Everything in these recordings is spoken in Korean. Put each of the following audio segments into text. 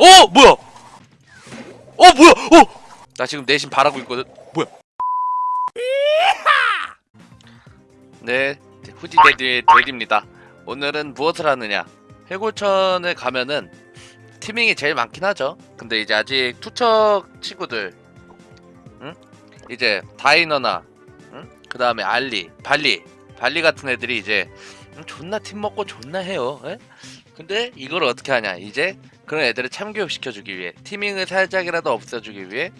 어 뭐야? 어 뭐야? 어 나 지금 내심 바라고 있거든. 뭐야? 네 후디 데디 데디입니다. 오늘은 무엇을 하느냐? 해골천에 가면은 티밍이 제일 많긴 하죠. 근데 이제 아직 투척 친구들 응? 이제 다이너나 응? 그 다음에 알리 발리 발리 같은 애들이 이제 음, 존나 팀 먹고 존나 해요 에? 근데 이걸 어떻게 하냐? 이제 그런 애들을 참교육 시켜주기 위해 티밍을 살짝이라도 없애주기 위해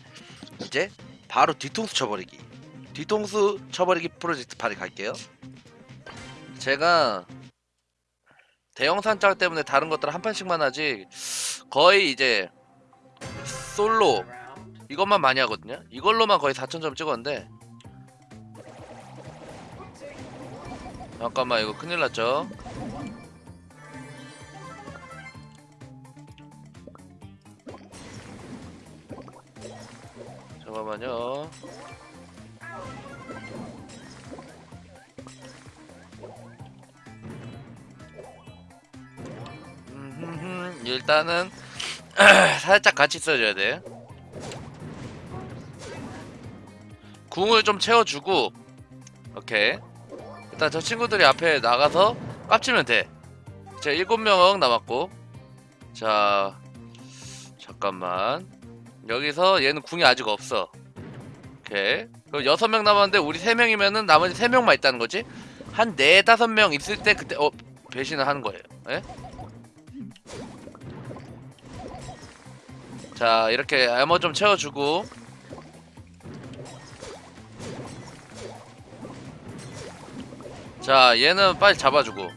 이제 바로 뒤통수 쳐버리기. 뒤통수 쳐버리기 프로젝트 발이 갈게요. 제가 대형 산짝 때문에 다른 것들 한 판씩만 하지 거의 이제 솔로 이것만 많이 하거든요. 이걸로만 거의 4천점 찍었는데. 잠깐만 이거 큰일 났죠 잠깐만요 일단은 살짝 같이 써줘야 돼 궁을 좀 채워주고 오케이 일단 저 친구들이 앞에 나가서 깝치면 돼. 제 일곱 명 남았고. 자, 잠깐만. 여기서 얘는 궁이 아직 없어. 오케이. 그럼 여섯 명 남았는데 우리 세 명이면은 나머지 세 명만 있다는 거지? 한네 다섯 명 있을 때 그때 어 배신을 하는 거예요. 예? 자, 이렇게 에머 좀 채워주고. 자 얘는 빨리 잡아주고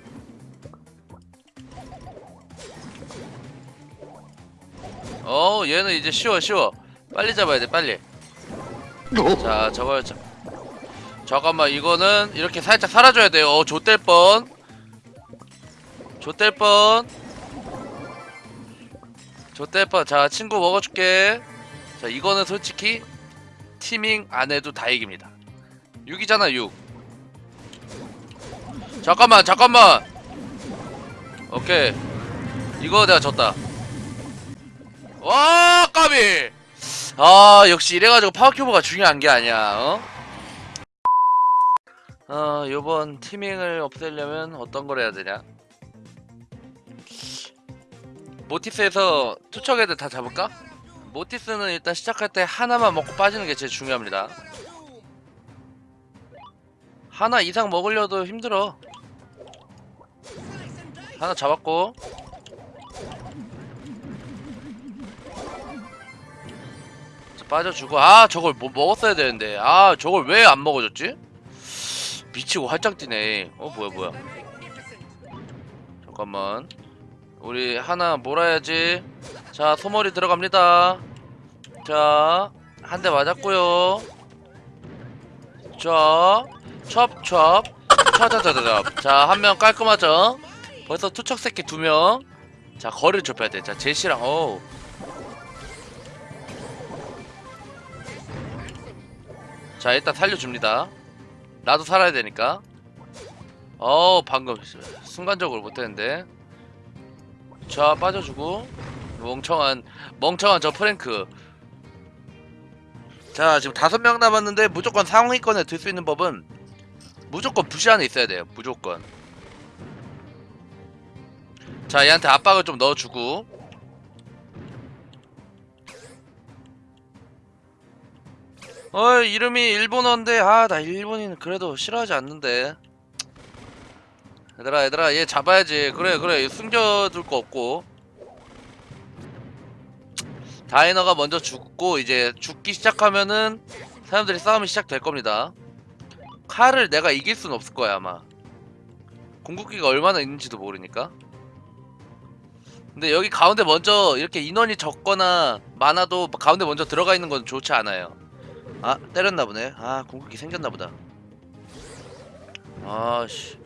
어 얘는 이제 쉬워 쉬워. 빨리 잡아야 돼 빨리. 자 저걸 자, 잠깐만 이거는 이렇게 살짝 사라져야 돼요. 어 좆될 뻔. 좆될 뻔. 좆될 뻔자 친구 먹어줄게. 자 이거는 솔직히 티밍 안 해도 다 이깁니다. 6이잖아 6 잠깐만 잠깐만. 오케이. 이거 내가 졌다 와 까비. 아 역시 이래가지고 파워큐브가 중요한 게 아니야 어? 어 요번 티밍을 없애려면 어떤 걸 해야 되냐? 모티스에서 투척 애들 다 잡을까? 모티스는 일단 시작할 때 하나만 먹고 빠지는 게 제일 중요합니다. 하나 이상 먹으려도 힘들어. 하나 잡았고 빠져주고 아 저걸 뭐 먹었어야 되는데. 아 저걸 왜 안 먹어줬지? 미치고 활짝 뛰네. 어 뭐야 뭐야. 잠깐만. 우리 하나 몰아야지. 자 소머리 들어갑니다. 자 한 대 맞았고요. 자 첩첩. 차자자자자 자한 명 깔끔하죠? 벌써 투척 새끼 두 명. 자 거리를 좁혀야 돼. 자 제시랑 어. 자 일단 살려줍니다. 나도 살아야 되니까. 어 방금 순간적으로 못했는데. 자 빠져주고 멍청한 멍청한 저 프랭크. 자 지금 다섯 명 남았는데 무조건 상위권에 들 수 있는 법은 무조건 부시 안에 있어야 돼요. 무조건. 자 얘한테 압박을 좀 넣어주고 어 이름이 일본어인데 아 나 일본인 그래도 싫어하지 않는데. 얘들아 얘들아 얘 잡아야지. 그래 그래. 숨겨둘 거 없고. 다이너가 먼저 죽고 이제 죽기 시작하면은 사람들이 싸움이 시작될 겁니다. 칼을 내가 이길 순 없을 거야 아마. 궁극기가 얼마나 있는지도 모르니까. 근데 여기 가운데 먼저 이렇게 인원이 적거나 많아도 가운데 먼저 들어가 있는 건 좋지 않아요 아 때렸나 보네. 아 궁극기 생겼나 보다. 아씨.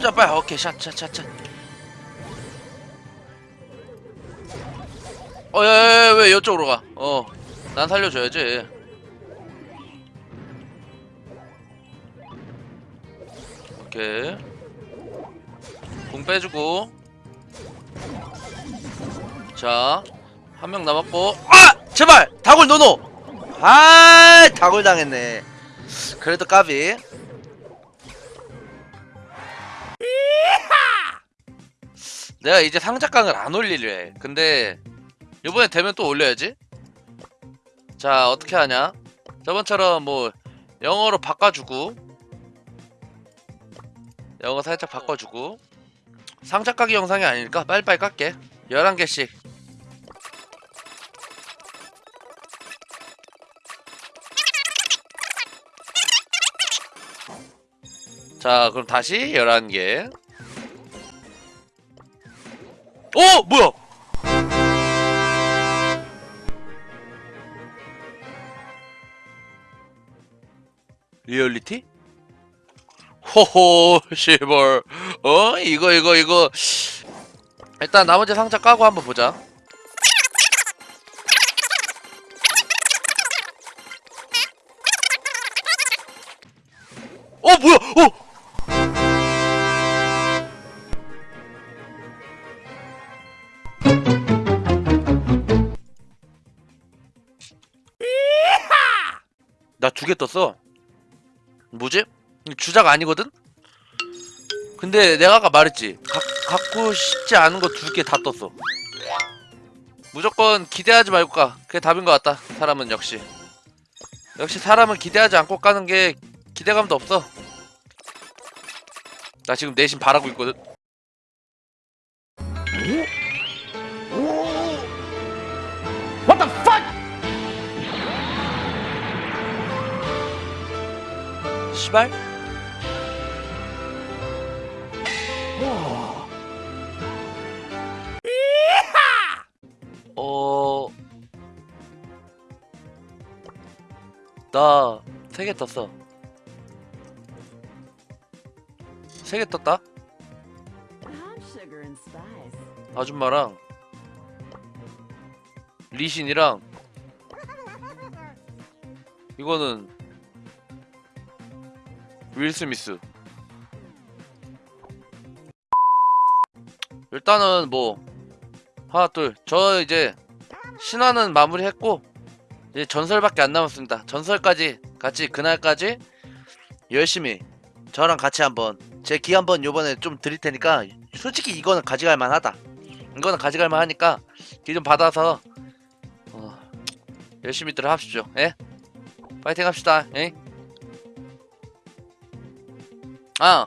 자 빨리 오케이 샷샷샷샷. 어야야야 왜 이쪽으로 가어 난 살려줘야지. 오케이. 공 빼주고. 자 한 명 남았고. 아! 제발! 다골 노노! 아 다골 당했네. 그래도 까비. 내가 이제 상자깡을 안 올리려 해. 근데 이번에 되면 또 올려야지. 자 어떻게 하냐? 저번처럼 뭐 영어로 바꿔주고 영어 살짝 바꿔주고. 상자 까기 영상이 아니니까 빨리빨리 깎게. 11개씩 자 그럼 다시 11개. 어 뭐야? 리얼리티? 호호 시벌 어? 이거 이거 이거. 일단 나머지 상자 까고 한번 보자. 어 뭐야? 어 두 개 떴어. 뭐지? 주작 아니거든? 근데 내가 아까 말했지. 가, 갖고 싶지 않은 거 두 개 다 떴어. 무조건 기대하지 말고 가. 그게 답인 것 같다. 사람은 역시. 역시 사람은 기대하지 않고 까는 게 기대감도 없어. 나 지금 내심 바라고 있거든 시발? 어... 나 세 개 떴어 세 개 떴다? 아줌마랑 리신이랑 이거는 윌 스미스. 일단은 뭐 하나 둘 저 이제 신화는 마무리했고 이제 전설밖에 안 남았습니다. 전설까지 같이 그날까지 열심히 저랑 같이 한번 제 기 한번 요번에 좀 드릴 테니까 솔직히 이거는 가져갈 만하다. 이거는 가져갈 만하니까 기 좀 받아서 어, 열심히들 합시죠. 예? 파이팅 합시다. 예? 아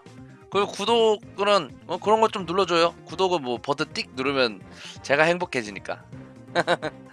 그리고 구독은 어, 그런 것 좀 눌러줘요. 구독은 뭐 버튼 띡 누르면 제가 행복해지니까